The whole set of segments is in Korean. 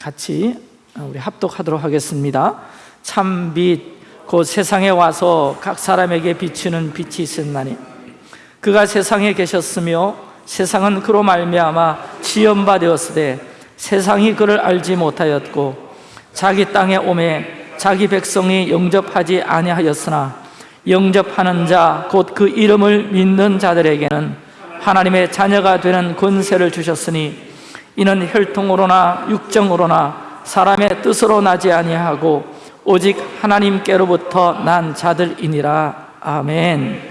같이 우리 합독하도록 하겠습니다. 참빛 곧 세상에 와서 각 사람에게 비추는 빛이 있었나니. 그가 세상에 계셨으며 세상은 그로 말미암아 지연바 되었으되 세상이 그를 알지 못하였고 자기 땅에 오매 자기 백성이 영접하지 아니하였으나 영접하는 자 곧 그 이름을 믿는 자들에게는 하나님의 자녀가 되는 권세를 주셨으니 이는 혈통으로나 육정으로나 사람의 뜻으로 나지 아니하고 오직 하나님께로부터 난 자들이니라. 아멘.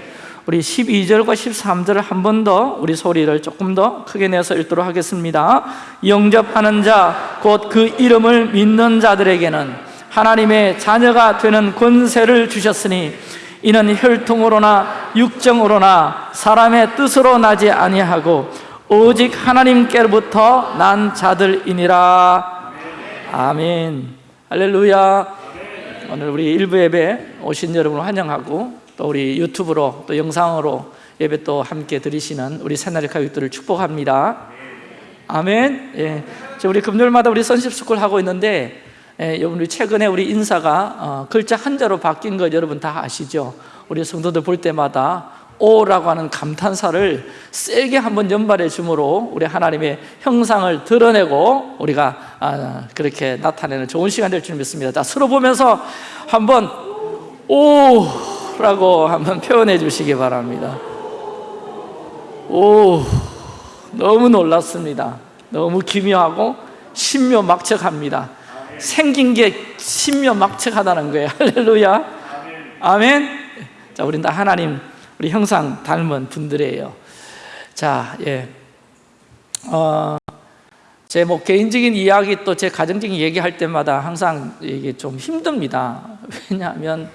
우리 12절과 13절을 한 번 더 우리 소리를 조금 더 크게 내서 읽도록 하겠습니다. 영접하는 자 곧 그 이름을 믿는 자들에게는 하나님의 자녀가 되는 권세를 주셨으니 이는 혈통으로나 육정으로나 사람의 뜻으로 나지 아니하고 오직 하나님께로부터 난 자들이니라. 아멘. 할렐루야. 오늘 우리 일부 예배 오신 여러분을 환영하고 또 우리 유튜브로 또 영상으로 예배 또 함께 드리시는 우리 새날의 가족들을 축복합니다. 아멘. 예. 우리 금요일마다 우리 선십스쿨 하고 있는데 예, 여러분 우리 최근에 우리 인사가 어, 글자 한자로 바뀐 거 여러분 다 아시죠? 우리 성도들 볼 때마다 오라고 하는 감탄사를 세게 한번 연발해 주므로 우리 하나님의 형상을 드러내고 우리가 아, 그렇게 나타내는 좋은 시간 될 줄 믿습니다. 자 서로 보면서 한번 오라고 한번 표현해 주시기 바랍니다. 오 너무 놀랐습니다. 너무 기묘하고 신묘막측합니다. 생긴 게 신묘막측하다는 거예요. 할렐루야. 아멘. 자 우린 다 하나님 우리 형상 닮은 분들이에요. 자, 예. 어, 제 뭐 개인적인 이야기 또 제 가정적인 얘기할 때마다 항상 이게 좀 힘듭니다. 왜냐하면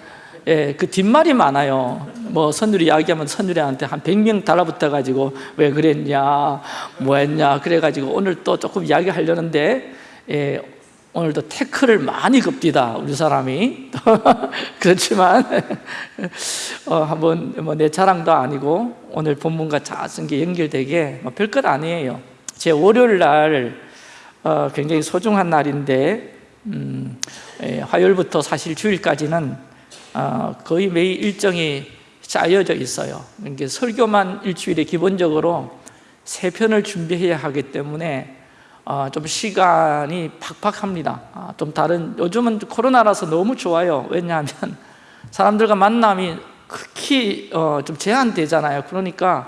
예, 그 뒷말이 많아요. 뭐 선율이 이야기하면 선율이한테 한 100명 달라붙어 가지고 왜 그랬냐, 뭐 했냐 그래 가지고 오늘 또 조금 이야기하려는데 예, 오늘도 태클을 많이 급디다 우리 사람이. 그렇지만 어, 한번 뭐 내 자랑도 아니고 오늘 본문과 자쓴 게 연결되게 뭐 별것 아니에요. 제 월요일 날 어, 굉장히 소중한 날인데 음, 예, 화요일부터 사실 주일까지는 어, 거의 매일 일정이 짜여져 있어요. 그러니까 설교만 일주일에 기본적으로 세 편을 준비해야 하기 때문에 어, 좀 시간이 팍팍합니다. 아, 좀 다른 요즘은 코로나라서 너무 좋아요. 왜냐하면 사람들과 만남이 극히 어, 좀 제한되잖아요. 그러니까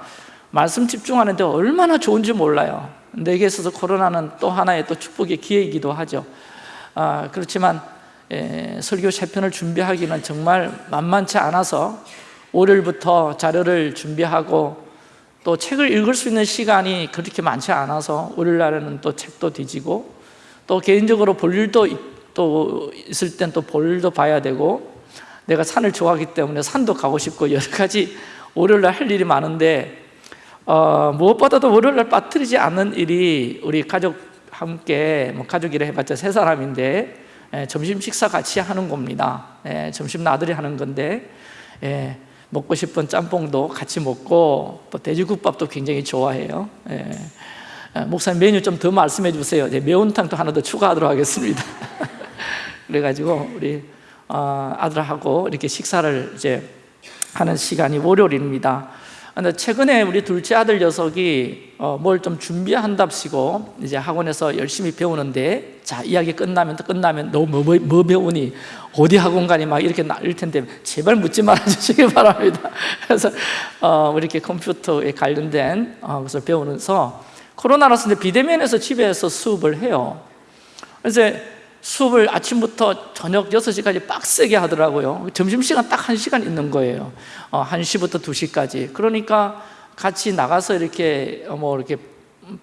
말씀 집중하는데 얼마나 좋은지 몰라요. 내게 있어서 코로나는 또 하나의 또 축복의 기회이기도 하죠. 아, 그렇지만 에, 설교 세 편을 준비하기는 정말 만만치 않아서 월요일부터 자료를 준비하고 또 책을 읽을 수 있는 시간이 그렇게 많지 않아서 월요일날에는 또 책도 뒤지고 또 개인적으로 볼 일도 또 있을 땐 또 볼 일도 봐야 되고 내가 산을 좋아하기 때문에 산도 가고 싶고 여러 가지 월요일날 할 일이 많은데 어, 무엇보다도 월요일날 빠뜨리지 않는 일이 우리 가족 함께 뭐 가족이라 해봤자 세 사람인데 예, 점심 식사 같이 하는 겁니다. 예, 점심 나들이 하는 건데 예, 먹고 싶은 짬뽕도 같이 먹고 또 돼지국밥도 굉장히 좋아해요. 예. 예 목사님 메뉴 좀 더 말씀해 주세요. 매운탕도 하나 더 추가하도록 하겠습니다. 그래가지고 우리 어, 아들하고 이렇게 식사를 이제 하는 시간이 월요일입니다 근데 최근에 우리 둘째 아들 녀석이 어, 뭘 좀 준비한답시고 이제 학원에서 열심히 배우는데 자 이야기 끝나면 끝나면 너뭐 뭐, 뭐 배우니 어디 학원 가니 막 이렇게 날릴 텐데 제발 묻지 말아 주시기 바랍니다. 그래서 어, 이렇게 컴퓨터에 관련된 어, 것을 배우면서 코로나라서 비대면에서 집에서 수업을 해요. 그래서 수업을 아침부터 저녁 6시까지 빡세게 하더라고요. 점심시간 딱 1시간 있는 거예요. 어, 1시부터 2시까지. 그러니까 같이 나가서 이렇게 어, 뭐 이렇게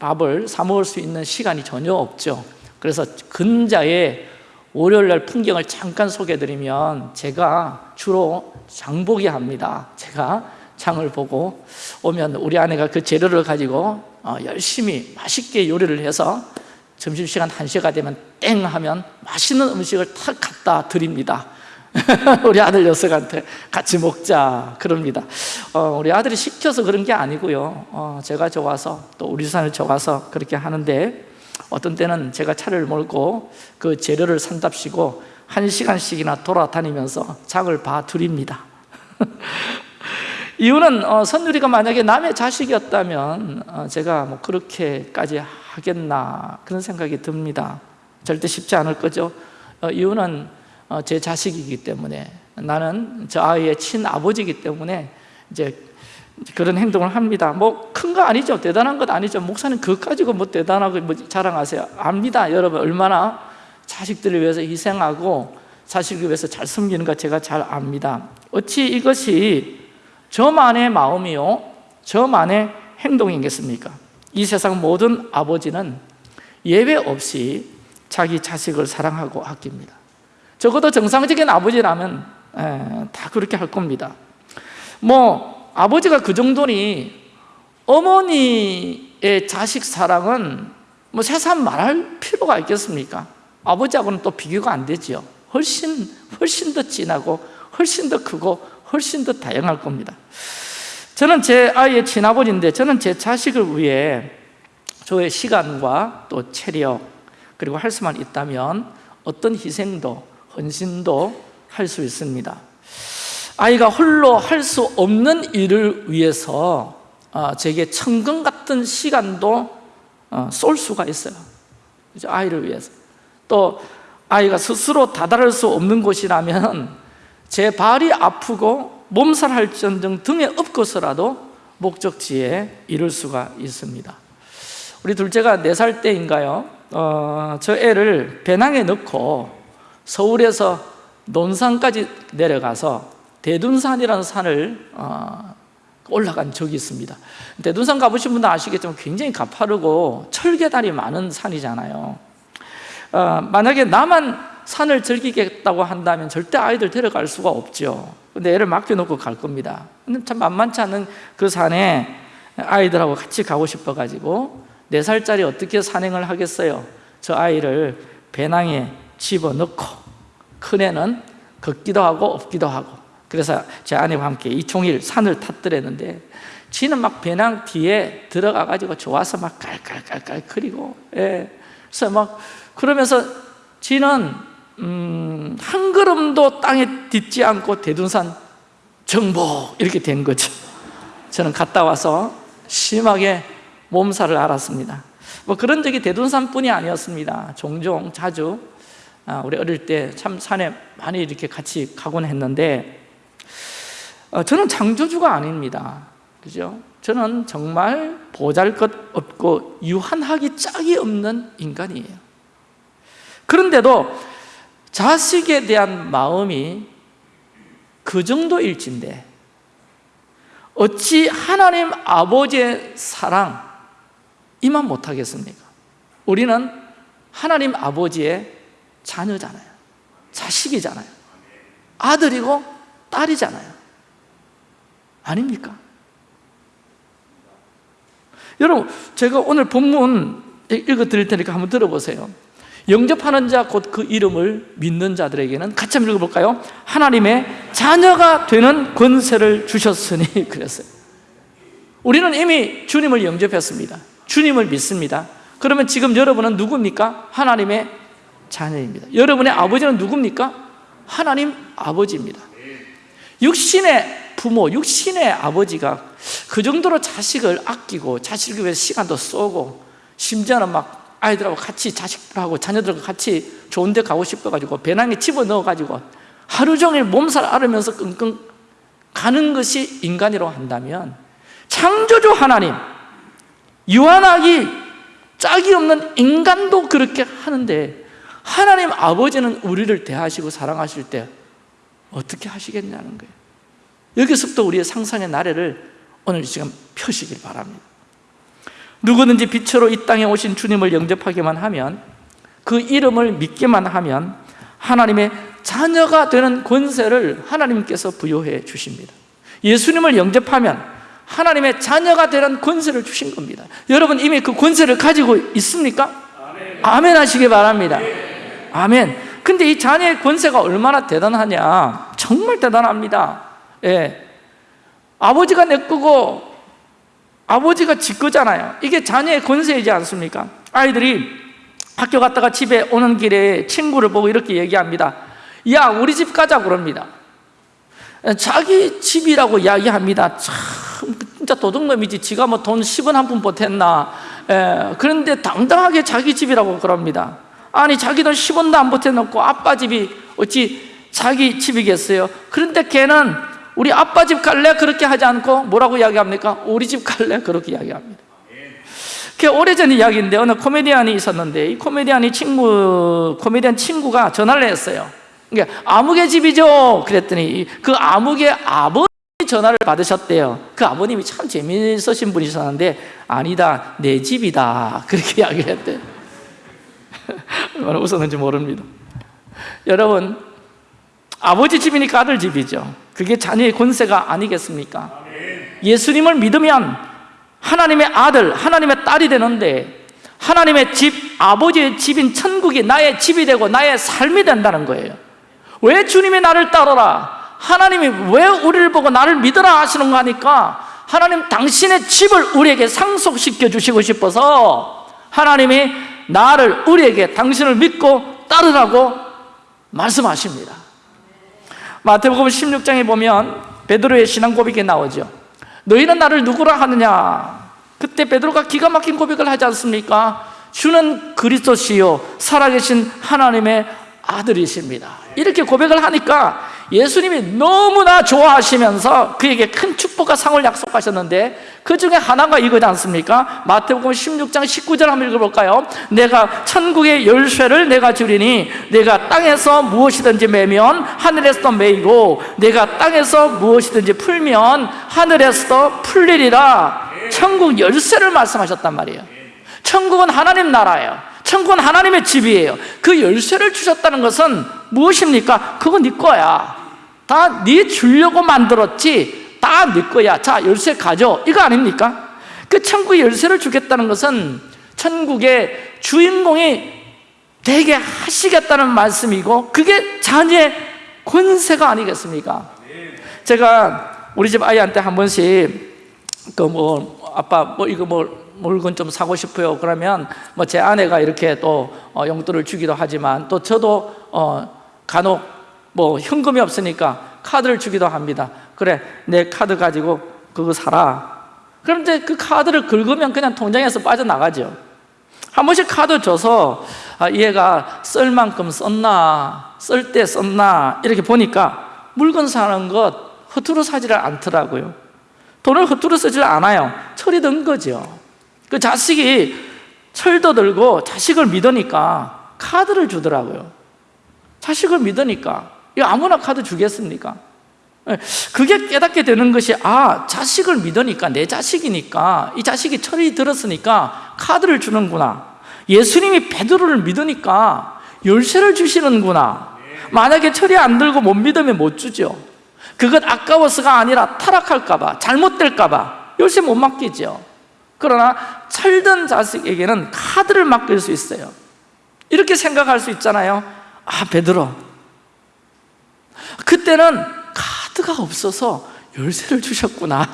밥을 사 먹을 수 있는 시간이 전혀 없죠. 그래서 근자에 월요일 날 풍경을 잠깐 소개해드리면 제가 주로 장보기 합니다. 제가 장을 보고 오면 우리 아내가 그 재료를 가지고 어, 열심히 맛있게 요리를 해서 점심시간 1시가 되면 땡 하면 맛있는 음식을 탁 갖다 드립니다. 우리 아들 녀석한테 같이 먹자. 그럽니다. 어, 우리 아들이 시켜서 그런 게 아니고요. 어, 제가 좋아서 또 우리 사람이 좋아서 그렇게 하는데 어떤 때는 제가 차를 몰고 그 재료를 산답시고 한 시간씩이나 돌아다니면서 장을 봐드립니다. 이유는 어, 선율이가 만약에 남의 자식이었다면 어, 제가 뭐 그렇게까지 하겠나 그런 생각이 듭니다. 절대 쉽지 않을 거죠. 어, 이유는 어, 제 자식이기 때문에 나는 저 아이의 친아버지이기 때문에 이제 그런 행동을 합니다. 뭐 큰 거 아니죠. 대단한 것 아니죠. 목사님 그것 가지고 뭐 대단하고 뭐 자랑하세요. 압니다. 여러분 얼마나 자식들을 위해서 희생하고 자식을 위해서 잘 섬기는 거 제가 잘 압니다. 어찌 이것이 저만의 마음이요? 저만의 행동이겠습니까? 이 세상 모든 아버지는 예외 없이 자기 자식을 사랑하고 아낍니다. 적어도 정상적인 아버지라면 에, 다 그렇게 할 겁니다. 뭐 아버지가 그 정도니 어머니의 자식 사랑은 뭐 세상 말할 필요가 있겠습니까? 아버지하고는 또 비교가 안 되죠 훨씬 훨씬 더 진하고 훨씬 더 크고 훨씬 더 다양할 겁니다 저는 제 아이의 친아버지인데 저는 제 자식을 위해 저의 시간과 또 체력 그리고 할 수만 있다면 어떤 희생도 헌신도 할 수 있습니다. 아이가 홀로 할 수 없는 일을 위해서 어, 제게 천금 같은 시간도 어, 쏠 수가 있어요. 아이를 위해서. 또 아이가 스스로 다다를 수 없는 곳이라면 제 발이 아프고 몸살할전등 등에 엎고서라도 목적지에 이룰 수가 있습니다. 우리 둘째가 4살 때인가요? 어, 저 애를 배낭에 넣고 서울에서 논산까지 내려가서 대둔산이라는 산을 어, 올라간 적이 있습니다. 대둔산 가보신 분들 아시겠지만 굉장히 가파르고 철계단이 많은 산이잖아요. 어, 만약에 나만 산을 즐기겠다고 한다면 절대 아이들 데려갈 수가 없죠 근데 애를 맡겨놓고 갈 겁니다 근데 참 만만치 않은 그 산에 아이들하고 같이 가고 싶어가지고 4살짜리 어떻게 산행을 하겠어요? 저 아이를 배낭에 집어넣고 큰애는 걷기도 하고 업기도 하고 그래서 제 아내와 함께 이 종일 산을 탔더랬는데 지는 막 배낭 뒤에 들어가 가지고 좋아서 막 깔깔깔깔 거리고 예. 그래서 막 그러면서 지는 음, 한 걸음도 땅에 딛지 않고 대둔산 정복 이렇게 된 거죠. 저는 갔다 와서 심하게 몸살을 앓았습니다. 뭐 그런 적이 대둔산뿐이 아니었습니다. 종종 자주. 아, 우리 어릴 때 참 산에 많이 이렇게 같이 가곤 했는데 어, 저는 창조주가 아닙니다. 그죠? 저는 정말 보잘것없고 유한하기 짝이 없는 인간이에요. 그런데도 자식에 대한 마음이 그 정도일진데 어찌 하나님 아버지의 사랑 이만 못하겠습니까? 우리는 하나님 아버지의 자녀잖아요 자식이잖아요 아들이고 딸이잖아요 아닙니까? 여러분 제가 오늘 본문 읽어 드릴 테니까 한번 들어보세요 영접하는 자 곧 그 이름을 믿는 자들에게는 같이 한번 읽어볼까요? 하나님의 자녀가 되는 권세를 주셨으니 그랬어요 우리는 이미 주님을 영접했습니다 주님을 믿습니다 그러면 지금 여러분은 누굽니까? 하나님의 자녀입니다 여러분의 아버지는 누굽니까? 하나님 아버지입니다 육신의 부모, 육신의 아버지가 그 정도로 자식을 아끼고 자식을 위해서 시간도 쏘고 심지어는 막 아이들하고 같이 자식들하고 자녀들하고 같이 좋은 데 가고 싶어가지고 배낭에 집어넣어가지고 하루 종일 몸살 앓으면서 끙끙 가는 것이 인간이라고 한다면 창조주 하나님 유한하기 짝이 없는 인간도 그렇게 하는데 하나님 아버지는 우리를 대하시고 사랑하실 때 어떻게 하시겠냐는 거예요. 여기서부터 우리의 상상의 나래를 오늘 지금 펴시길 바랍니다 누구든지 빛으로 이 땅에 오신 주님을 영접하기만 하면 그 이름을 믿기만 하면 하나님의 자녀가 되는 권세를 하나님께서 부여해 주십니다. 예수님을 영접하면 하나님의 자녀가 되는 권세를 주신 겁니다. 여러분 이미 그 권세를 가지고 있습니까? 아멘, 하시기 바랍니다. 아멘. 근데 이 자녀의 권세가 얼마나 대단하냐? 정말 대단합니다. 예. 아버지가 내 거고 아버지가 지 거잖아요. 이게 자녀의 권세이지 않습니까? 아이들이 학교 갔다가 집에 오는 길에 친구를 보고 이렇게 얘기합니다. 야 우리 집 가자 그럽니다. 자기 집이라고 이야기합니다. 참 진짜 도둑놈이지. 지가 뭐 돈 10원 한 푼 보탰나. 에, 그런데 당당하게 자기 집이라고 그럽니다. 아니 자기 돈 10원도 안 보태놓고 아빠 집이 어찌 자기 집이겠어요? 그런데 걔는 우리 아빠 집 갈래? 그렇게 하지 않고 뭐라고 이야기합니까? 우리 집 갈래? 그렇게 이야기합니다 그 오래전 이야기인데 어느 코미디언이 있었는데 이 코미디언이 친구 코미디언 친구가 전화를 했어요. 그러니까 아무개 집이죠. 그랬더니 그 아무개 아버님이 전화를 받으셨대요. 그 아버님이 참 재미있으신 분이셨는데 아니다 내 집이다 그렇게 이야기를 했대. 얼마나 웃었는지 모릅니다. 여러분 아버지 집이니까 아들 집이죠. 그게 자녀의 권세가 아니겠습니까? 예수님을 믿으면 하나님의 아들, 하나님의 딸이 되는데 하나님의 집, 아버지의 집인 천국이 나의 집이 되고 나의 삶이 된다는 거예요 왜 주님이 나를 따르라? 하나님이 왜 우리를 보고 나를 믿으라 하시는 거 하니까 하나님 당신의 집을 우리에게 상속시켜 주시고 싶어서 하나님이 나를 우리에게 당신을 믿고 따르라고 말씀하십니다 마태복음 16장에 보면 베드로의 신앙 고백이 나오죠 너희는 나를 누구라 하느냐? 그때 베드로가 기가 막힌 고백을 하지 않습니까? 주는 그리스도시요 살아계신 하나님의 아들이십니다. 이렇게 고백을 하니까 예수님이 너무나 좋아하시면서 그에게 큰 축복과 상을 약속하셨는데 그 중에 하나가 이거지 않습니까? 마태복음 16장 19절 한번 읽어볼까요? 내가 천국의 열쇠를 내가 주리니 내가 땅에서 무엇이든지 매면 하늘에서도 매이고 내가 땅에서 무엇이든지 풀면 하늘에서도 풀리리라 천국 열쇠를 말씀하셨단 말이에요 천국은 하나님 나라예요 천국은 하나님의 집이에요 그 열쇠를 주셨다는 것은 무엇입니까? 그거 네 거야 다네 주려고 만들었지 다 네 거야 자 열쇠 가져 이거 아닙니까? 그 천국의 열쇠를 주겠다는 것은 천국의 주인공이 되게 하시겠다는 말씀이고 그게 자녀의 권세가 아니겠습니까? 제가 우리 집 아이한테 한 번씩 그 뭐 아빠 뭐 이거 뭐 물건 좀 사고 싶어요 그러면 뭐 제 아내가 이렇게 또 어, 용돈을 주기도 하지만 또 저도 어 간혹 뭐 현금이 없으니까 카드를 주기도 합니다. 그래 내 카드 가지고 그거 사라. 그럼 이제 그 카드를 긁으면 그냥 통장에서 빠져나가죠. 한 번씩 카드 줘서 아, 얘가 쓸 만큼 썼나 쓸 때 썼나 이렇게 보니까 물건 사는 것 허투루 사지를 않더라고요. 돈을 허투루 쓰질 않아요. 철이 든 거죠. 그 자식이 철도 들고 자식을 믿으니까 카드를 주더라고요. 자식을 믿으니까 이거 아무나 카드 주겠습니까? 예, 그게 깨닫게 되는 것이 아 자식을 믿으니까 내 자식이니까 이 자식이 철이 들었으니까 카드를 주는구나. 예수님이 베드로를 믿으니까 열쇠를 주시는구나. 만약에 철이 안 들고 못 믿으면 못 주죠. 그것 아까워서가 아니라 타락할까 봐 잘못될까 봐 열쇠 못 맡기죠. 그러나 철든 자식에게는 카드를 맡길 수 있어요. 이렇게 생각할 수 있잖아요. 아 베드로 그때는 카드가 없어서 열쇠를 주셨구나.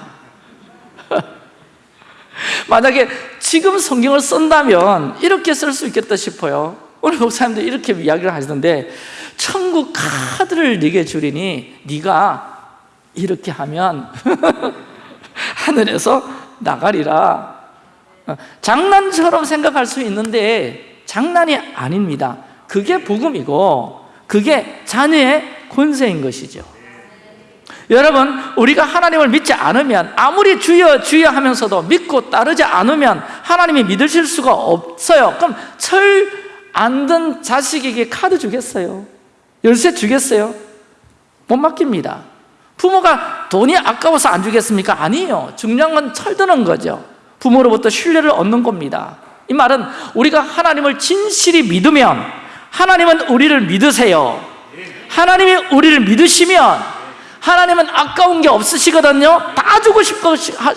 만약에 지금 성경을 쓴다면 이렇게 쓸 수 있겠다 싶어요. 오늘 목사님들 이렇게 이야기를 하시던데 천국 카드를 네게 주리니 네가 이렇게 하면 하늘에서 나가리라. 장난처럼 생각할 수 있는데 장난이 아닙니다. 그게 복음이고 그게 자녀의 권세인 것이죠. 여러분 우리가 하나님을 믿지 않으면 아무리 주여 주여 하면서도 믿고 따르지 않으면 하나님이 믿으실 수가 없어요. 그럼 철 안 든 자식에게 카드 주겠어요? 열쇠 주겠어요? 못 맡깁니다. 부모가 돈이 아까워서 안 주겠습니까? 아니에요. 중요한 건 철드는 거죠. 부모로부터 신뢰를 얻는 겁니다. 이 말은 우리가 하나님을 진실히 믿으면 하나님은 우리를 믿으세요 하나님이 우리를 믿으시면 하나님은 아까운 게 없으시거든요. 다 주고 싶어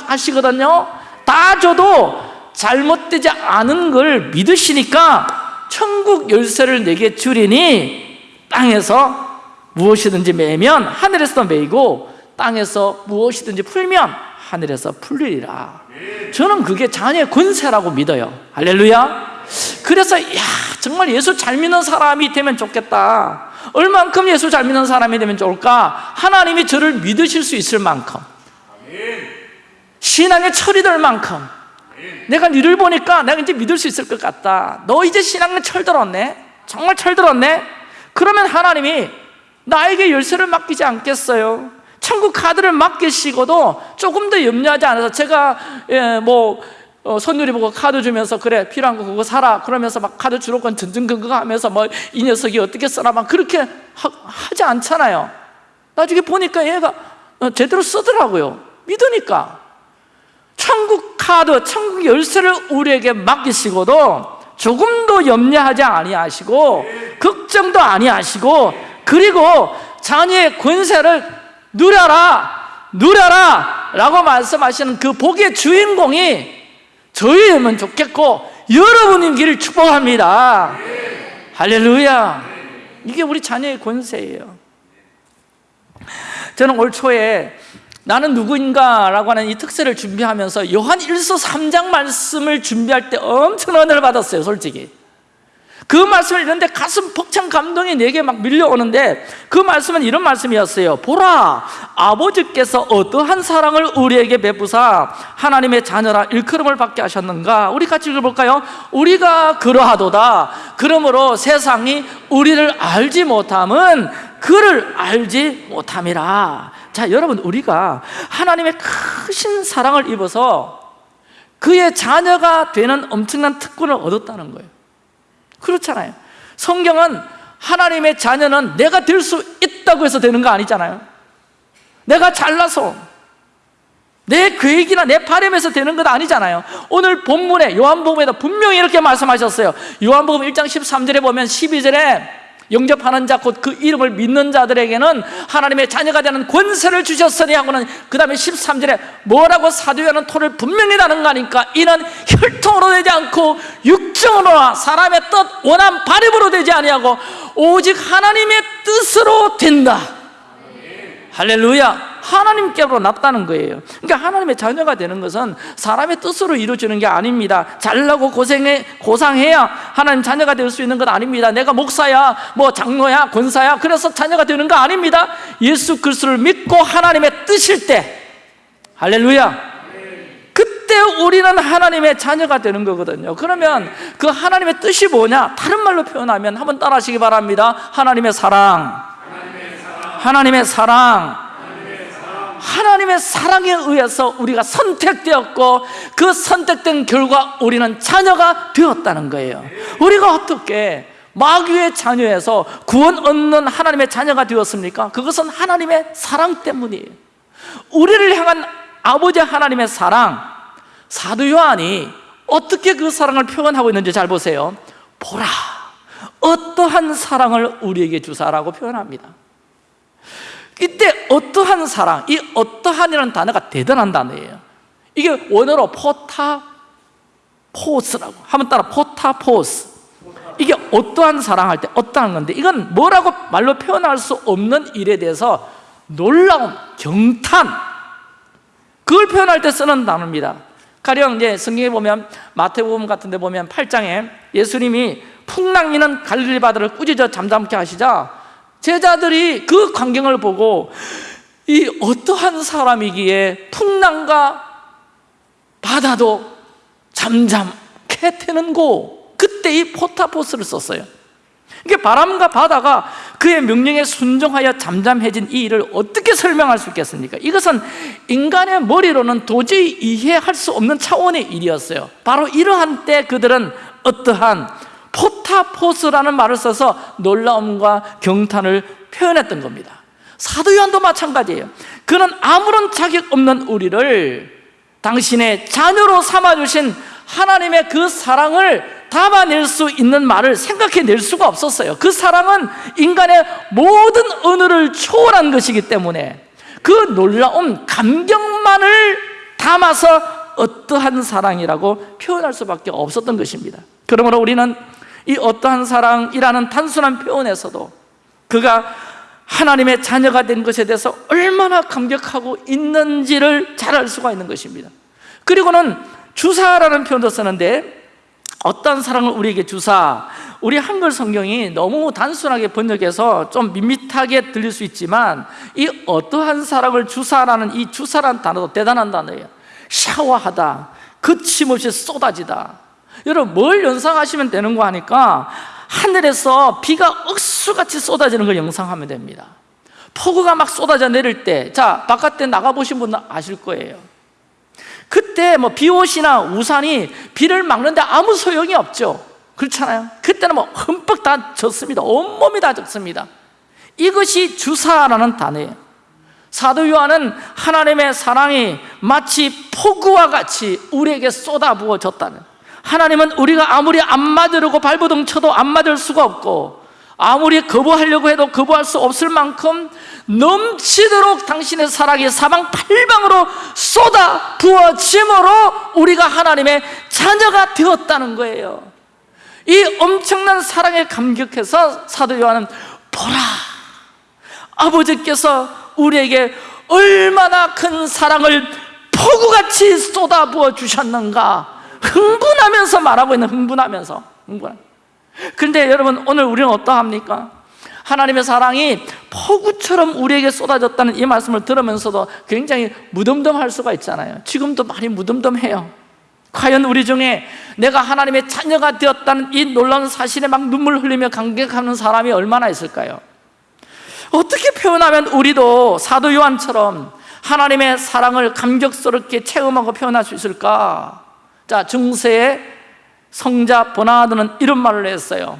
하시거든요. 다 줘도 잘못되지 않은 걸 믿으시니까 천국 열쇠를 내게 주리니 땅에서 무엇이든지 매면 하늘에서 매이고 땅에서 무엇이든지 풀면 하늘에서 풀리리라. 저는 그게 자녀의 권세라고 믿어요. 할렐루야. 그래서 야 정말 예수 잘 믿는 사람이 되면 좋겠다 얼만큼 예수 잘 믿는 사람이 되면 좋을까? 하나님이 저를 믿으실 수 있을 만큼. 신앙의 철이 될 만큼. 내가 니를 보니까 내가 이제 믿을 수 있을 것 같다. 너 이제 신앙에 철들었네? 정말 철들었네? 그러면 하나님이 나에게 열쇠를 맡기지 않겠어요? 천국 카드를 맡기시고도 조금 더 염려하지 않아서 제가 예, 뭐 어, 선율이 보고 카드 주면서 그래 필요한 거 그거 사라. 그러면서 막 카드 주로건 전전긍긍 하면서 뭐 이 녀석이 어떻게 쓰나 막 그렇게 하, 지 않잖아요. 나중에 보니까 얘가 어, 제대로 쓰더라고요. 믿으니까. 천국 카드, 천국 열쇠를 우리에게 맡기시고도 조금도 염려하지 아니하시고 걱정도 아니하시고 그리고 자녀의 권세를 누려라 누려라 라고 말씀하시는 그 복의 주인공이 저희면 좋겠고 여러분인 길을 축복합니다. 할렐루야. 이게 우리 자녀의 권세예요. 저는 올 초에 나는 누구인가 라고 하는 이 특세를 준비하면서 요한 1서 3장 말씀을 준비할 때 엄청 은혜를 받았어요 솔직히 그 말씀을 읽는데 가슴 벅찬 감동이 내게 막 밀려오는데 그 말씀은 이런 말씀이었어요. 보라 아버지께서 어떠한 사랑을 우리에게 베푸사 하나님의 자녀라 일컬음을 받게 하셨는가? 우리 같이 읽어볼까요? 우리가 그러하도다. 그러므로 세상이 우리를 알지 못함은 그를 알지 못함이라. 자 여러분 우리가 하나님의 크신 사랑을 입어서 그의 자녀가 되는 엄청난 특권을 얻었다는 거예요 그렇잖아요. 성경은 하나님의 자녀는 내가 될 수 있다고 해서 되는 거 아니잖아요. 내가 잘나서 내 계획이나 내 바람에서 되는 것 아니잖아요. 오늘 본문에 요한복음에도 분명히 이렇게 말씀하셨어요. 요한복음 1장 13절에 보면 12절에 영접하는 자 곧 그 이름을 믿는 자들에게는 하나님의 자녀가 되는 권세를 주셨으니 하고는 그 다음에 13절에 뭐라고 사도요한은 토를 분명히 다는 거니까 이는 혈통으로 되지 않고 육정으로나 사람의 뜻 원한 바람으로 되지 아니하고 오직 하나님의 뜻으로 된다. 할렐루야 하나님께로 낫다는 거예요. 그러니까 하나님의 자녀가 되는 것은 사람의 뜻으로 이루어지는 게 아닙니다. 잘나고 고생해, 고상해야 하나님 자녀가 될 수 있는 것 아닙니다. 내가 목사야 뭐 장로야 권사야 그래서 자녀가 되는 거 아닙니다. 예수 그리스도를 믿고 하나님의 뜻일 때 할렐루야. 그때 우리는 하나님의 자녀가 되는 거거든요. 그러면 그 하나님의 뜻이 뭐냐? 다른 말로 표현하면 한번 따라 하시기 바랍니다. 하나님의 사랑. 하나님의 사랑 하나님의 사랑에 의해서 우리가 선택되었고 그 선택된 결과 우리는 자녀가 되었다는 거예요. 우리가 어떻게 마귀의 자녀에서 구원 얻는 하나님의 자녀가 되었습니까? 그것은 하나님의 사랑 때문이에요. 우리를 향한 아버지 하나님의 사랑 사도 요한이 어떻게 그 사랑을 표현하고 있는지 잘 보세요. 보라 어떠한 사랑을 우리에게 주사라고 표현합니다 이때 어떠한 사랑, 이 어떠한이라는 단어가 대단한 단어예요. 이게 원어로 포타포스라고. 한번 따라 포타포스. 이게 어떠한 사랑할 때 어떠한 건데 이건 뭐라고 말로 표현할 수 없는 일에 대해서 놀라운 경탄. 그걸 표현할 때 쓰는 단어입니다. 가령 이제 성경에 보면 마태복음 같은 데 보면 8장에 예수님이 풍랑이는 갈릴리 바다를 꾸짖어 잠잠케 하시자 제자들이 그 광경을 보고 이 어떠한 사람이기에 풍랑과 바다도 잠잠케 되는고 그때 이 포타포스를 썼어요 이게 바람과 바다가 그의 명령에 순종하여 잠잠해진 이 일을 어떻게 설명할 수 있겠습니까? 이것은 인간의 머리로는 도저히 이해할 수 없는 차원의 일이었어요 바로 이러한 때 그들은 어떠한 포타포스라는 말을 써서 놀라움과 경탄을 표현했던 겁니다. 사도 요한도 마찬가지예요. 그는 아무런 자격 없는 우리를 당신의 자녀로 삼아주신 하나님의 그 사랑을 담아낼 수 있는 말을 생각해낼 수가 없었어요. 그 사랑은 인간의 모든 언어를 초월한 것이기 때문에 그 놀라운 감격만을 담아서 어떠한 사랑이라고 표현할 수밖에 없었던 것입니다. 그러므로 우리는 이 어떠한 사랑이라는 단순한 표현에서도 그가 하나님의 자녀가 된 것에 대해서 얼마나 감격하고 있는지를 잘 알 수가 있는 것입니다. 그리고는 주사라는 표현도 쓰는데 어떤 사랑을 우리에게 주사? 우리 한글 성경이 너무 단순하게 번역해서 좀 밋밋하게 들릴 수 있지만 이 어떠한 사랑을 주사라는 이 주사라는 단어도 대단한 단어예요. 샤워하다. 거침없이 쏟아지다 여러분 뭘 연상하시면 되는 거 하니까 하늘에서 비가 억수같이 쏟아지는 걸 영상하면 됩니다. 폭우가 막 쏟아져 내릴 때 자 바깥에 나가보신 분은 아실 거예요. 그때 뭐 비옷이나 우산이 비를 막는데 아무 소용이 없죠. 그렇잖아요. 그때는 뭐 흠뻑 다 젖습니다. 온몸이 다 젖습니다. 이것이 주사라는 단어예요. 사도 요한은 하나님의 사랑이 마치 폭우와 같이 우리에게 쏟아부어졌다는 하나님은 우리가 아무리 안 맞으려고 발버둥 쳐도 안 맞을 수가 없고 아무리 거부하려고 해도 거부할 수 없을 만큼 넘치도록 당신의 사랑이 사방팔방으로 쏟아 부어짐으로 우리가 하나님의 자녀가 되었다는 거예요. 이 엄청난 사랑에 감격해서 사도 요한은 보라 아버지께서 우리에게 얼마나 큰 사랑을 폭우같이 쏟아 부어 주셨는가 흥분하면서 말하고 있는 흥분하면서 흥분. 그런데 여러분 오늘 우리는 어떠합니까? 하나님의 사랑이 폭우처럼 우리에게 쏟아졌다는 이 말씀을 들으면서도 굉장히 무덤덤할 수가 있잖아요 지금도 많이 무덤덤해요 과연 우리 중에 내가 하나님의 자녀가 되었다는 이 놀라운 사실에 막 눈물 흘리며 감격하는 사람이 얼마나 있을까요? 어떻게 표현하면 우리도 사도 요한처럼 하나님의 사랑을 감격스럽게 체험하고 표현할 수 있을까? 자, 중세의 성자 보나드는 이런 말을 했어요.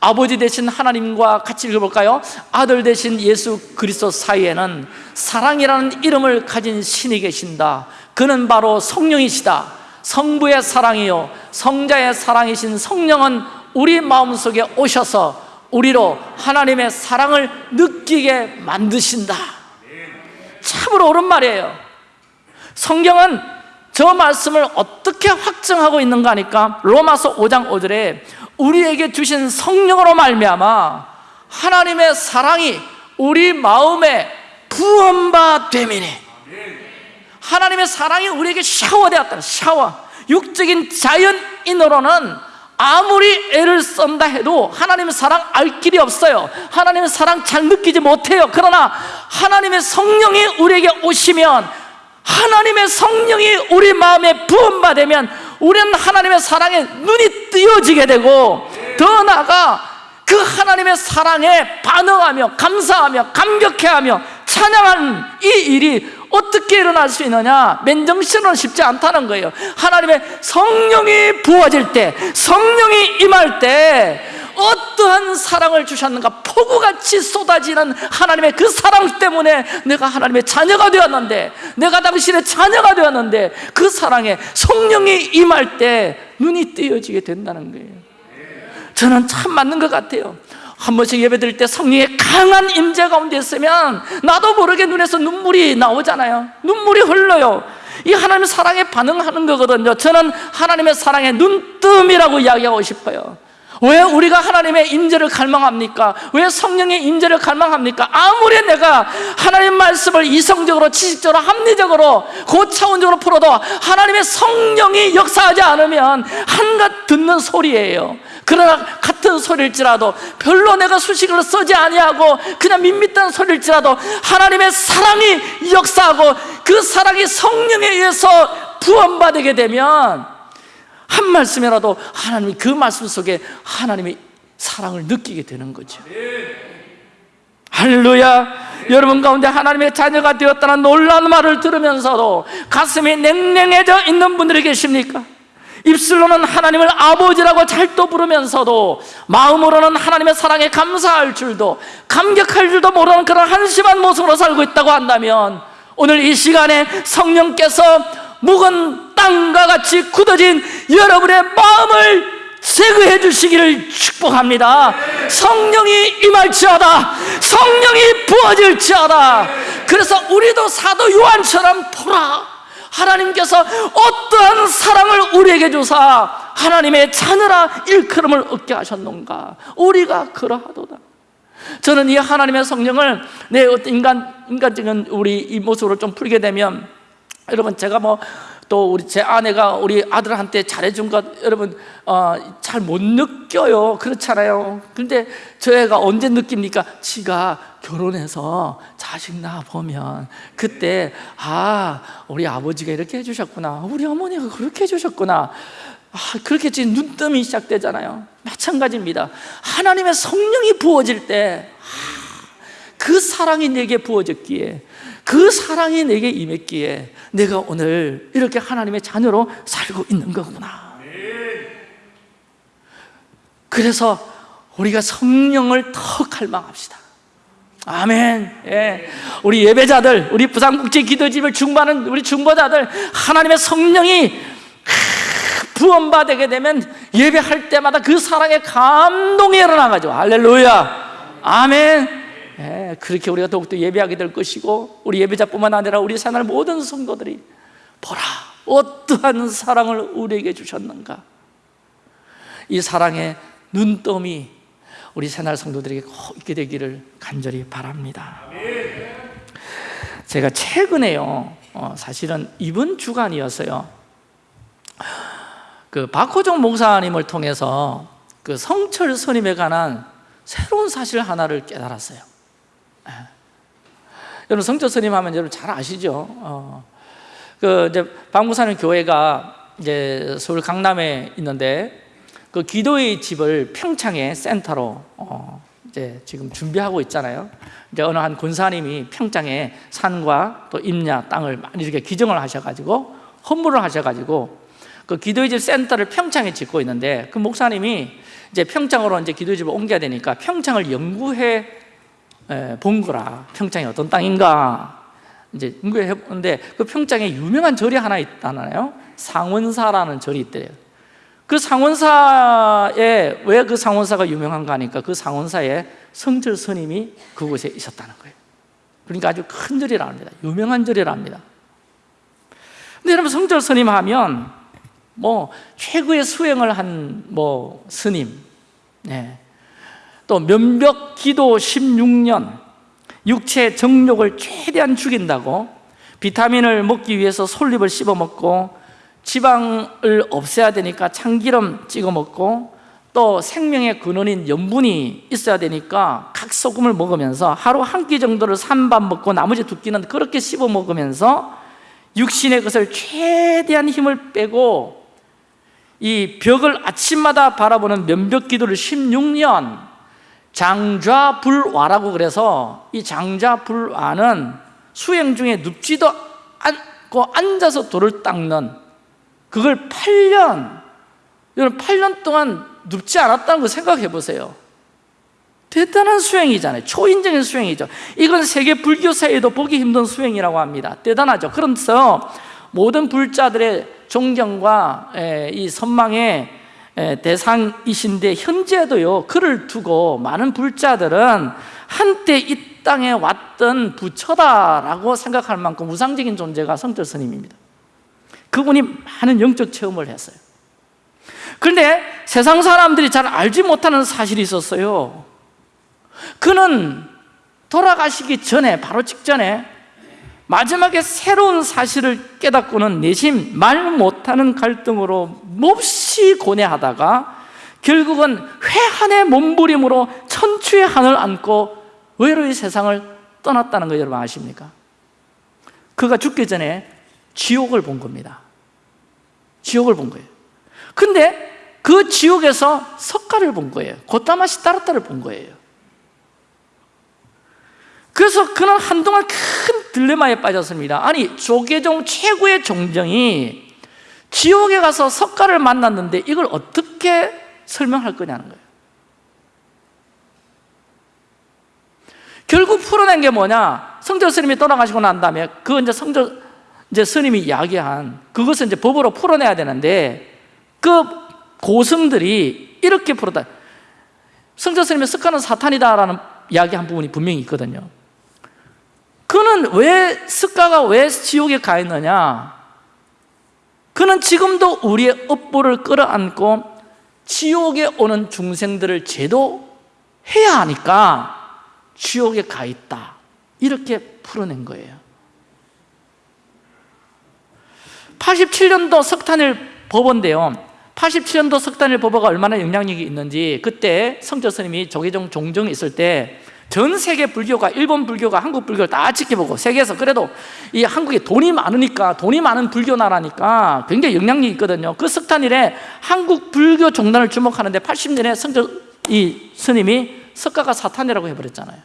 아버지 되신 하나님과 같이 읽어볼까요? 아들 되신 예수 그리스도 사이에는 사랑이라는 이름을 가진 신이 계신다. 그는 바로 성령이시다. 성부의 사랑이요. 성자의 사랑이신 성령은 우리 마음속에 오셔서 우리로 하나님의 사랑을 느끼게 만드신다. 참으로 옳은 말이에요. 성경은 저 말씀을 어떻게 확증하고 있는가 하니까 로마서 5장 5절에 우리에게 주신 성령으로 말미암아 하나님의 사랑이 우리 마음에 부엄바 되미니. 하나님의 사랑이 우리에게 샤워되었다. 샤워. 육적인 자연인으로는 아무리 애를 썬다 해도 하나님의 사랑 알 길이 없어요. 하나님의 사랑 잘 느끼지 못해요. 그러나 하나님의 성령이 우리에게 오시면 하나님의 성령이 우리 마음에 부음받으면 우리는 하나님의 사랑에 눈이 뜨여지게 되고 더 나아가 그 하나님의 사랑에 반응하며 감사하며 감격해하며 찬양하는 이 일이 어떻게 일어날 수 있느냐? 맨정신으로는 쉽지 않다는 거예요. 하나님의 성령이 부어질 때 성령이 임할 때 어떠한 사랑을 주셨는가 폭우같이 쏟아지는 하나님의 그 사랑 때문에 내가 하나님의 자녀가 되었는데 내가 당신의 자녀가 되었는데 그 사랑에 성령이 임할 때 눈이 뜨여지게 된다는 거예요. 저는 참 맞는 것 같아요. 한 번씩 예배 드릴 때 성령의 강한 임재 가운데 있으면 나도 모르게 눈에서 눈물이 나오잖아요. 눈물이 흘러요. 이 하나님의 사랑에 반응하는 거거든요. 저는 하나님의 사랑의 눈뜸이라고 이야기하고 싶어요 왜 우리가 하나님의 임재를 갈망합니까? 왜 성령의 임재를 갈망합니까? 아무리 내가 하나님 말씀을 이성적으로 지식적으로 합리적으로 고차원적으로 풀어도 하나님의 성령이 역사하지 않으면 한갓 듣는 소리예요 그러나 같은 소리일지라도 별로 내가 수식을 쓰지 아니하고 그냥 밋밋한 소리일지라도 하나님의 사랑이 역사하고 그 사랑이 성령에 의해서 부원받게 되면 한 말씀이라도 하나님이 그 말씀 속에 하나님의 사랑을 느끼게 되는 거죠 할렐루야 여러분 가운데 하나님의 자녀가 되었다는 놀라운 말을 들으면서도 가슴이 냉랭해져 있는 분들이 계십니까? 입술로는 하나님을 아버지라고 잘또 부르면서도 마음으로는 하나님의 사랑에 감사할 줄도 감격할 줄도 모르는 그런 한심한 모습으로 살고 있다고 한다면 오늘 이 시간에 성령께서 묵은 땅과 같이 굳어진 여러분의 마음을 제거해 주시기를 축복합니다. 성령이 임할지어다. 성령이 부어질지어다. 그래서 우리도 사도 요한처럼 보라. 하나님께서 어떠한 사랑을 우리에게 주사 하나님의 자녀라 일컬음을 얻게 하셨는가? 우리가 그러하도다. 저는 이 하나님의 성령을 내 인간, 인간적인 우리 이 모습으로 좀 풀게 되면 여러분 제가 뭐 또 우리 제 아내가 우리 아들한테 잘해준 것 여러분 어, 잘 못 느껴요. 그렇잖아요. 근데 저 애가 언제 느낍니까? 지가 결혼해서 자식 낳아 보면 그때 아 우리 아버지가 이렇게 해주셨구나. 우리 어머니가 그렇게 해주셨구나. 아, 그렇게 지금 눈뜸이 시작되잖아요. 마찬가지입니다. 하나님의 성령이 부어질 때그 사랑이 내게 부어졌기에 그 사랑이 내게 임했기에 내가 오늘 이렇게 하나님의 자녀로 살고 있는 거구나 그래서 우리가 성령을 더 갈망합시다 아멘. 예. 우리 예배자들, 우리 부산국제 기도집을 중보하는 우리 중보자들, 하나님의 성령이 부원받게 되면 예배할 때마다 그 사랑의 감동이 일어나가지고 할렐루야. 아멘. 예, 그렇게 우리가 더욱더 예배하게 될 것이고 우리 예배자뿐만 아니라 우리 새날 모든 성도들이 보라 어떠한 사랑을 우리에게 주셨는가 이 사랑의 눈떠미 우리 새날 성도들에게 꼭 있게 되기를 간절히 바랍니다 제가 최근에요 어, 사실은 이번 주간이었어요 그 박호정 목사님을 통해서 그 성철 스님에 관한 새로운 사실 하나를 깨달았어요 예. 여러분 성철 스님 하면 여러분 잘 아시죠? 어, 그 이제 박목사님 교회가 이제 서울 강남에 있는데 그 기도의 집을 평창에 센터로 어, 이제 지금 준비하고 있잖아요. 이제 어느 한 군사님이 평창에 산과 또 임야 땅을 많이 이렇게 기증을 하셔가지고 헌물을 하셔가지고 그 기도의 집 센터를 평창에 짓고 있는데 그 목사님이 이제 평창으로 이제 기도의 집을 옮겨야 되니까 평창을 연구해 본 거라 평창이 어떤 땅인가 이제 연구해 보는데 그 평창에 유명한 절이 하나 있잖아요. 상원사라는 절이 있대요. 그 상원사에 왜 그 상원사가 유명한가 하니까 그 상원사에 성철 스님이 그곳에 있었다는 거예요. 그러니까 아주 큰 절이라 합니다. 유명한 절이라 합니다. 근데 여러분 성철 스님 하면 뭐 최고의 수행을 한 뭐 스님, 네. 또 면벽 기도 16년, 육체 정욕을 최대한 죽인다고 비타민을 먹기 위해서 솔잎을 씹어 먹고 지방을 없애야 되니까 참기름 찍어 먹고 또 생명의 근원인 염분이 있어야 되니까 각소금을 먹으면서 하루 한 끼 정도를 산밥 먹고 나머지 두 끼는 그렇게 씹어 먹으면서 육신의 것을 최대한 힘을 빼고 이 벽을 아침마다 바라보는 면벽 기도를 16년 장좌불화라고 그래서 이 장좌불화는 수행 중에 눕지도 않고 앉아서 돌을 닦는 그걸 8년 여러분 8년 동안 눕지 않았다는 거 생각해 보세요. 대단한 수행이잖아요. 초인적인 수행이죠. 이건 세계 불교사에도 보기 힘든 수행이라고 합니다. 대단하죠. 그래서 모든 불자들의 존경과 이 선망의 대상이신데 현재도요 그를 두고 많은 불자들은 한때 이 땅에 왔던 부처다라고 생각할 만큼 우상적인 존재가 성철 스님입니다. 그분이 많은 영적 체험을 했어요. 그런데 세상 사람들이 잘 알지 못하는 사실이 있었어요. 그는 돌아가시기 전에 바로 직전에 마지막에 새로운 사실을 깨닫고는 내심 말 못하는 갈등으로 몹시 고뇌하다가 결국은 회한의 몸부림으로 천추의 한을 안고 외로이 세상을 떠났다는 거 여러분 아십니까? 그가 죽기 전에 지옥을 본 겁니다. 지옥을 본 거예요. 근데 그 지옥에서 석가를 본 거예요. 고타마 시타르타를 본 거예요 그래서 그는 한동안 큰 딜레마에 빠졌습니다. 아니 조계종 최고의 종정이 지옥에 가서 석가를 만났는데 이걸 어떻게 설명할 거냐는 거예요. 결국 풀어낸 게 뭐냐? 성절 스님이 돌아가시고 난 다음에 그 이제 성절 이제 스님이 이야기한 그것을 이제 법으로 풀어내야 되는데 그 고승들이 이렇게 풀었다. 성절 스님의 석가는 사탄이다라는 이야기한 부분이 분명히 있거든요 그는 왜 습가가 왜 지옥에 가 있느냐? 그는 지금도 우리의 업보를 끌어안고 지옥에 오는 중생들을 제도해야 하니까 지옥에 가 있다. 이렇게 풀어낸 거예요. 87년도 석탄일 법원인데요 87년도 석탄일 법어가 얼마나 영향력이 있는지 그때 성조 스님이 조계종 종정이 있을 때 전 세계 불교가 일본 불교가 한국 불교를 다 지켜보고 세계에서 그래도 이 한국에 돈이 많으니까 돈이 많은 불교 나라니까 굉장히 영향력이 있거든요. 그 석탄일에 한국 불교 종단을 주목하는데 80년에 성조 이 스님이 석가가 사탄이라고 해버렸잖아요.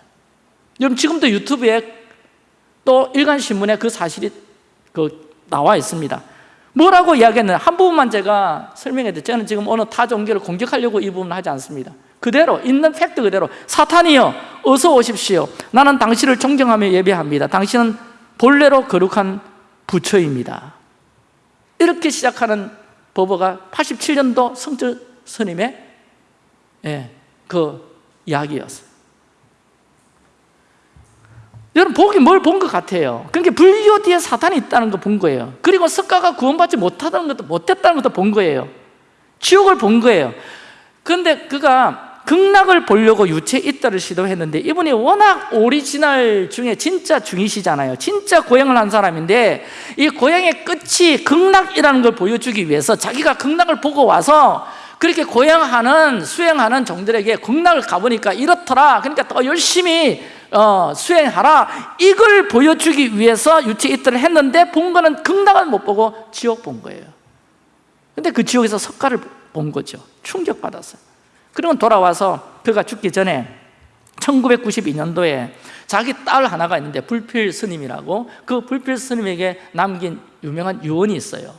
여러분 지금도 유튜브에 또 일간신문에 그 사실이 그 나와 있습니다. 뭐라고 이야기했느냐. 한 부분만 제가 설명해 드릴게요. 저는 지금 어느 타 종교를 공격하려고 이 부분을 하지 않습니다 그대로 있는 팩트 그대로. 사탄이여 어서 오십시오. 나는 당신을 존경하며 예배합니다. 당신은 본래로 거룩한 부처입니다. 이렇게 시작하는 법어가 87년도 성주 스님의 예, 그 이야기였어요. 여러분 보기 뭘 본 것 같아요? 그러니까 불교 뒤에 사탄이 있다는 거 본 거예요. 그리고 석가가 구원받지 못하다는 것도 못했다는 것도 본 거예요. 지옥을 본 거예요. 그런데 그가 극락을 보려고 유체 이탈을 시도했는데 이분이 워낙 오리지널 중에 진짜 중이시잖아요. 진짜 고행을 한 사람인데 이 고행의 끝이 극락이라는 걸 보여주기 위해서 자기가 극락을 보고 와서 그렇게 고행하는 수행하는 중들에게 극락을 가보니까 이렇더라. 그러니까 더 열심히 어, 수행하라. 이걸 보여주기 위해서 유체 이탈을 했는데 본 거는 극락을 못 보고 지옥 본 거예요. 근데 그 지옥에서 석가를 본 거죠. 충격받았어요 그러고 돌아와서 그가 죽기 전에 1992년도에 자기 딸 하나가 있는데 불필 스님이라고 그 불필 스님에게 남긴 유명한 유언이 있어요.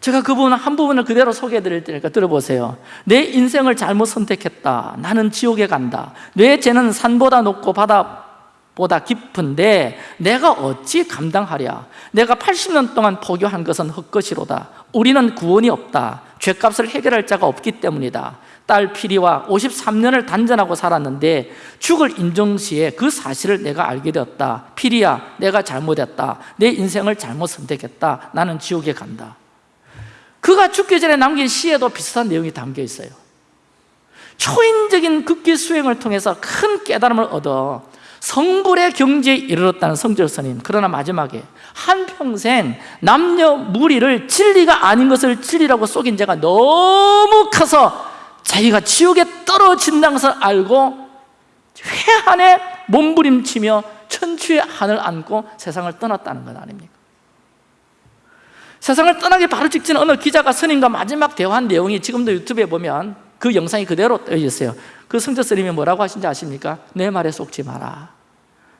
제가 그 부분 한 부분을 그대로 소개해 드릴 테니까 들어보세요. 내 인생을 잘못 선택했다. 나는 지옥에 간다. 내 죄는 산보다 높고 바다 보다 깊은데 내가 어찌 감당하랴? 내가 80년 동안 포교한 것은 헛것이로다. 우리는 구원이 없다. 죄값을 해결할 자가 없기 때문이다. 딸 피리와 53년을 단전하고 살았는데 죽을 인정시에 그 사실을 내가 알게 되었다. 피리야 내가 잘못했다. 내 인생을 잘못 선택했다. 나는 지옥에 간다. 그가 죽기 전에 남긴 시에도 비슷한 내용이 담겨 있어요. 초인적인 극기 수행을 통해서 큰 깨달음을 얻어 성불의 경지에 이르렀다는 성절 스님 그러나 마지막에 한평생 남녀 무리를 진리가 아닌 것을 진리라고 속인 자가 너무 커서 자기가 지옥에 떨어진다는 것을 알고 회한에 몸부림치며 천추의 한을 안고 세상을 떠났다는 것 아닙니까? 세상을 떠나기 바로 직전 어느 기자가 스님과 마지막 대화한 내용이 지금도 유튜브에 보면 그 영상이 그대로 떠 있어요. 그 성저 스님이 뭐라고 하신지 아십니까? 내 말에 속지 마라.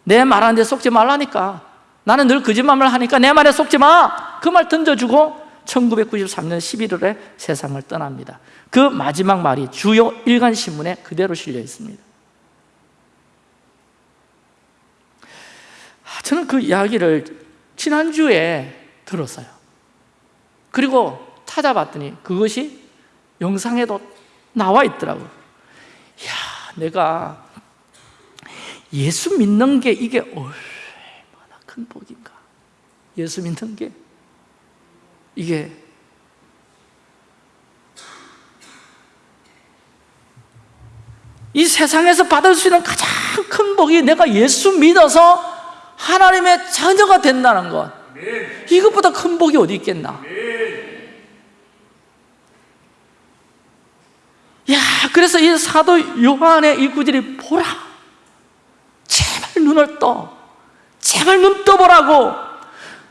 내 말하는데 속지 말라니까. 나는 늘 거짓말을 하니까 내 말에 속지 마! 그 말 던져주고 1993년 11월에 세상을 떠납니다. 그 마지막 말이 주요 일간신문에 그대로 실려 있습니다. 아, 저는 그 이야기를 지난주에 들었어요. 그리고 찾아봤더니 그것이 영상에도 나와 있더라고요 야 내가 예수 믿는 게 이게 얼마나 큰 복인가. 예수 믿는 게 이게 이 세상에서 받을 수 있는 가장 큰 복이 내가 예수 믿어서 하나님의 자녀가 된다는 것. 이것보다 큰 복이 어디 있겠나 야 그래서 이 사도 요한의 이 구절이 보라. 제발 눈을 떠. 제발 눈 떠보라고.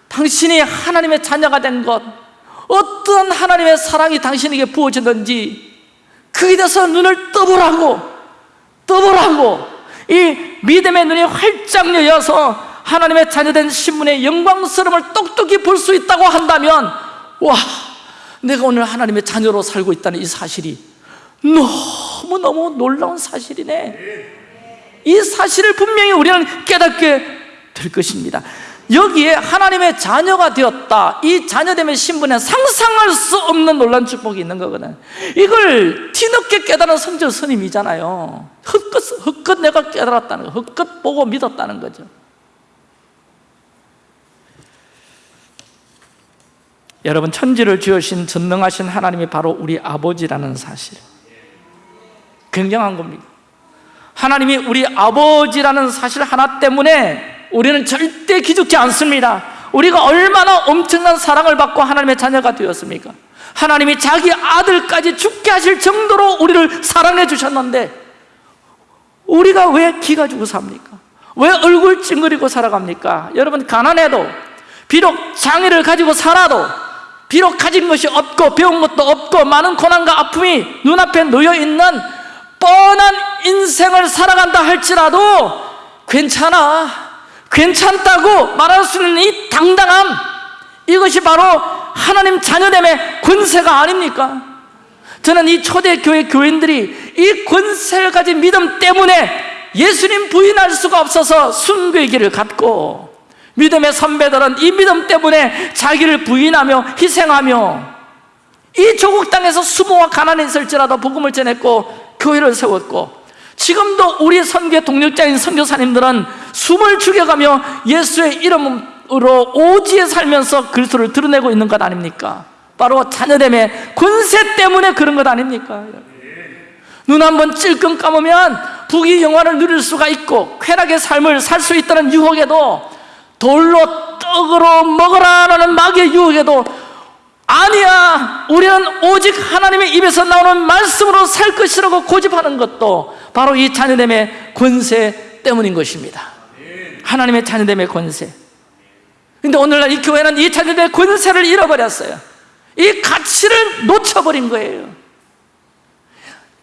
당신이 하나님의 자녀가 된 것 어떤 하나님의 사랑이 당신에게 부어졌는지 그에 대해서 눈을 떠보라고. 떠보라고. 이 믿음의 눈이 활짝 열려서 하나님의 자녀된 신분의 영광스러움을 똑똑히 볼 수 있다고 한다면 와 내가 오늘 하나님의 자녀로 살고 있다는 이 사실이 너무 너무 놀라운 사실이네. 이 사실을 분명히 우리는 깨닫게 될 것입니다. 여기에 하나님의 자녀가 되었다. 이 자녀됨의 신분에 상상할 수 없는 놀란 축복이 있는 거거든. 이걸 뒤늦게 깨달은 성전 스님이잖아요. 헛것, 헛것 내가 깨달았다는 거 헛것 보고 믿었다는 거죠. 여러분 천지를 지으신 전능하신 하나님이 바로 우리 아버지라는 사실 굉장한 겁니다 하나님이 우리 아버지라는 사실 하나 때문에 우리는 절대 기죽지 않습니다 우리가 얼마나 엄청난 사랑을 받고 하나님의 자녀가 되었습니까? 하나님이 자기 아들까지 죽게 하실 정도로 우리를 사랑해 주셨는데 우리가 왜 기가 주고 삽니까? 왜 얼굴 찡그리고 살아갑니까? 여러분 가난해도 비록 장애를 가지고 살아도 비록 가진 것이 없고 배운 것도 없고 많은 고난과 아픔이 눈앞에 놓여 있는 뻔한 인생을 살아간다 할지라도 괜찮아 괜찮다고 말할 수 있는 이 당당함 이것이 바로 하나님 자녀됨의 권세가 아닙니까? 저는 이 초대교회 교인들이 이 권세를 가진 믿음 때문에 예수님 부인할 수가 없어서 순교의 길을 갔고 믿음의 선배들은 이 믿음 때문에 자기를 부인하며 희생하며 이 조국 땅에서 수모와 가난에 있을지라도 복음을 전했고 교회를 세웠고 지금도 우리 선교 동력자인 선교사님들은 숨을 죽여가며 예수의 이름으로 오지에 살면서 그리스도를 드러내고 있는 것 아닙니까? 바로 자녀됨의 권세 때문에 그런 것 아닙니까? 눈 한 번 찔끔 감으면 부귀 영화를 누릴 수가 있고 쾌락의 삶을 살 수 있다는 유혹에도 돌로 떡으로 먹으라라는 마귀의 유혹에도 아니야. 우리는 오직 하나님의 입에서 나오는 말씀으로 살 것이라고 고집하는 것도 바로 이 자녀됨의 권세 때문인 것입니다. 하나님의 자녀됨의 권세. 근데 오늘날 이 교회는 이 자녀됨의 권세를 잃어버렸어요. 이 가치를 놓쳐버린 거예요.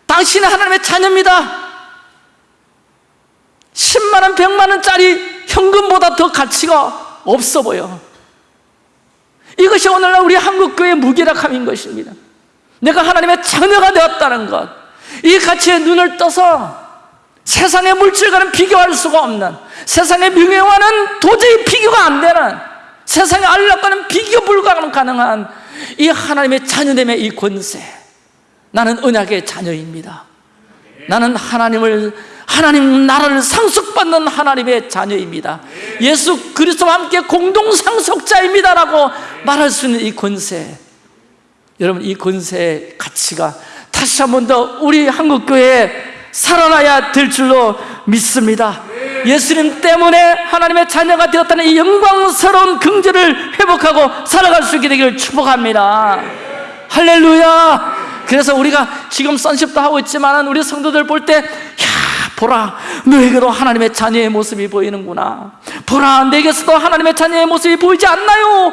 당신은 하나님의 자녀입니다. 10만원, 100만원짜리 현금보다 더 가치가 없어 보여 이것이 오늘날 우리 한국교회의 무기력함인 것입니다. 내가 하나님의 자녀가 되었다는 것이 가치에 눈을 떠서 세상의 물질과는 비교할 수가 없는 세상의 명예와는 도저히 비교가 안 되는 세상의 안락과는 비교 불가능한 이 하나님의 자녀됨의 이 권세. 나는 언약의 자녀입니다. 나는 하나님을 하나님 나라를 상속받는 하나님의 자녀입니다. 예수 그리스도와 함께 공동 상속자입니다라고 말할 수 있는 이 권세. 여러분 이 권세의 가치가 다시 한 번 더 우리 한국교회에 살아나야 될 줄로 믿습니다. 예수님 때문에 하나님의 자녀가 되었다는 이 영광스러운 긍지를 회복하고 살아갈 수 있게 되기를 축복합니다. 할렐루야! 그래서 우리가 지금 선십도 하고 있지만 우리 성도들 볼때야 보라 너에게도 하나님의 자녀의 모습이 보이는구나. 보라 내게서도 하나님의 자녀의 모습이 보이지 않나요?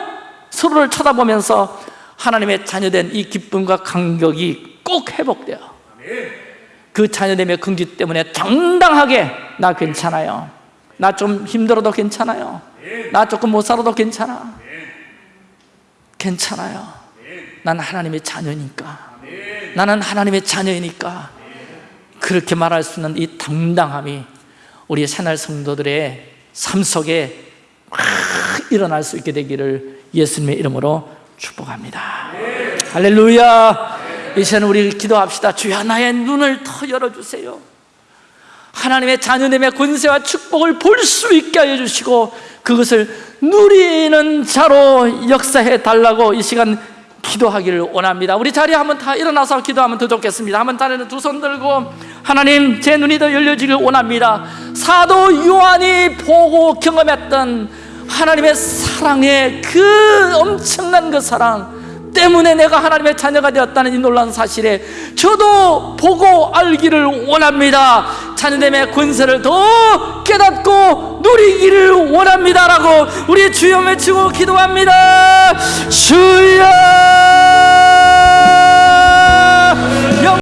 서로를 쳐다보면서 하나님의 자녀된 이 기쁨과 감격이 꼭 회복돼요. 그 자녀됨의 긍지 때문에 당당하게 나 괜찮아요. 나 좀 힘들어도 괜찮아요. 나 조금 못 살아도 괜찮아. 괜찮아요. 난 하나님의 자녀니까. 나는 하나님의 자녀이니까 그렇게 말할 수 있는 이 당당함이 우리 새날 성도들의 삶 속에 일어날 수 있게 되기를 예수님의 이름으로 축복합니다. 할렐루야! 이제는 우리 기도합시다. 주여 나의 눈을 더 열어주세요. 하나님의 자녀님의 권세와 축복을 볼 수 있게 하여 주시고 그것을 누리는 자로 역사해 달라고 이 시간 기도하기를 원합니다. 우리 자리에 한번 다 일어나서 기도하면 더 좋겠습니다. 한번 자리에 두손 들고 하나님 제 눈이 더 열려지길 원합니다. 사도 요한이 보고 경험했던 하나님의 사랑의 그 엄청난 그 사랑 때문에 내가 하나님의 자녀가 되었다는 이 놀라운 사실에 저도 보고 알기를 원합니다. 자녀됨의 권세를 더 깨닫고 누리기를 원합니다 라고 우리 주여 외치고 기도합니다. 주여